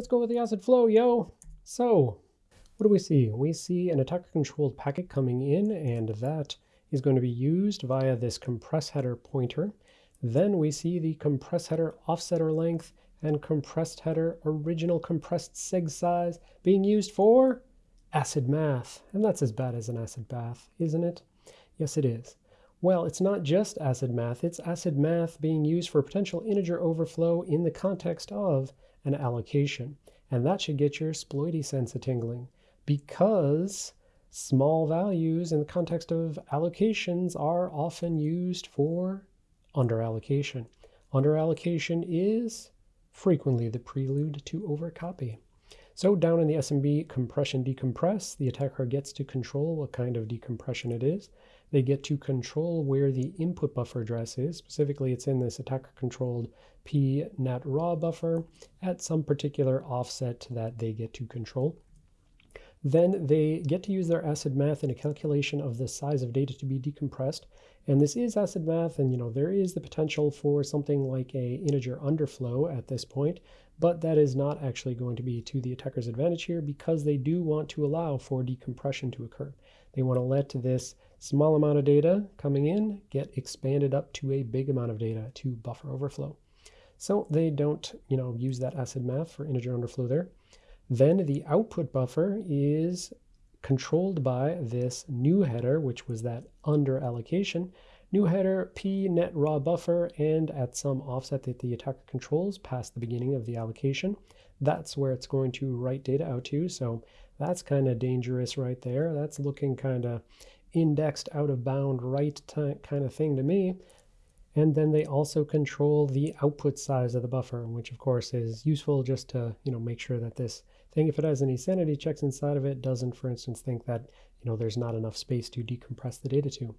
Let's go with the acid flow, yo. So what do we see? We see an attacker controlled packet coming in and that is going to be used via this compress header pointer. Then we see the compress header offsetter length and compressed header original compressed seg size being used for acid math. And that's as bad as an acid bath, isn't it? Yes, it is. Well, it's not just acid math, it's acid math being used for potential integer overflow in the context of an allocation. And that should get your sploity sense a tingling because small values in the context of allocations are often used for underallocation. Underallocation is frequently the prelude to overcopy. So down in the SMB compression decompress, the attacker gets to control what kind of decompression it is. They get to control where the input buffer address is. Specifically, it's in this attacker controlled p net raw buffer at some particular offset that they get to control. Then they get to use their acid math in a calculation of the size of data to be decompressed. And this is acid math, and you know there is the potential for something like a integer underflow at this point, but that is not actually going to be to the attacker's advantage here because they do want to allow for decompression to occur. They want to let this small amount of data coming in get expanded up to a big amount of data to buffer overflow. So they don't, you know, use that acid math for integer underflow there. Then the output buffer is controlled by this new header, which was that under allocation. New header p net raw buffer and at some offset that the attacker controls past the beginning of the allocation. That's where it's going to write data out to. So that's kind of dangerous right there. That's looking kind of indexed out of bound right kind of thing to me. And then they also control the output size of the buffer, which of course is useful just to, you know, make sure that this thing, if it has any sanity checks inside of it, doesn't, for instance, think that, you know, there's not enough space to decompress the data to.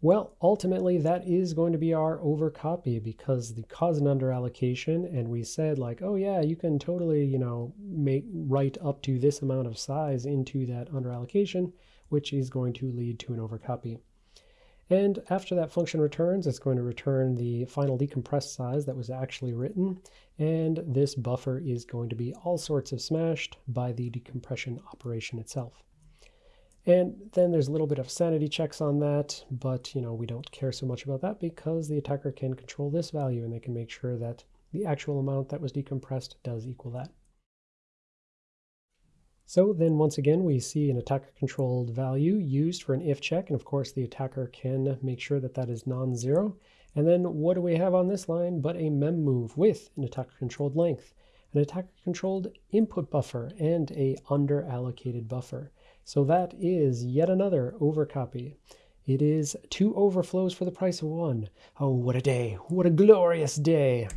Well, ultimately, that is going to be our overcopy because the cause and under allocation, and we said like, oh yeah, you can totally, you know, make write up to this amount of size into that under allocation, which is going to lead to an overcopy. And after that function returns, it's going to return the final decompressed size that was actually written. And this buffer is going to be all sorts of smashed by the decompression operation itself. And then there's a little bit of sanity checks on that, but you know we don't care so much about that because the attacker can control this value and they can make sure that the actual amount that was decompressed does equal that. So then once again, we see an attacker controlled value used for an if check. And of course, the attacker can make sure that that is non-zero. And then what do we have on this line but a mem move with an attacker controlled length, an attacker controlled input buffer, and a under allocated buffer. So that is yet another overcopy. It is two overflows for the price of one. Oh, what a day. What a glorious day.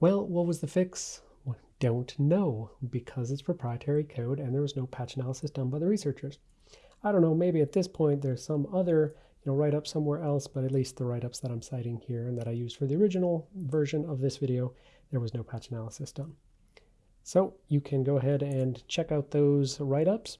Well, what was the fix? don't know because it's proprietary code and there was no patch analysis done by the researchers. I don't know, maybe at this point there's some other you know, write-up somewhere else, but at least the write-ups that I'm citing here and that I used for the original version of this video, there was no patch analysis done. So you can go ahead and check out those write-ups.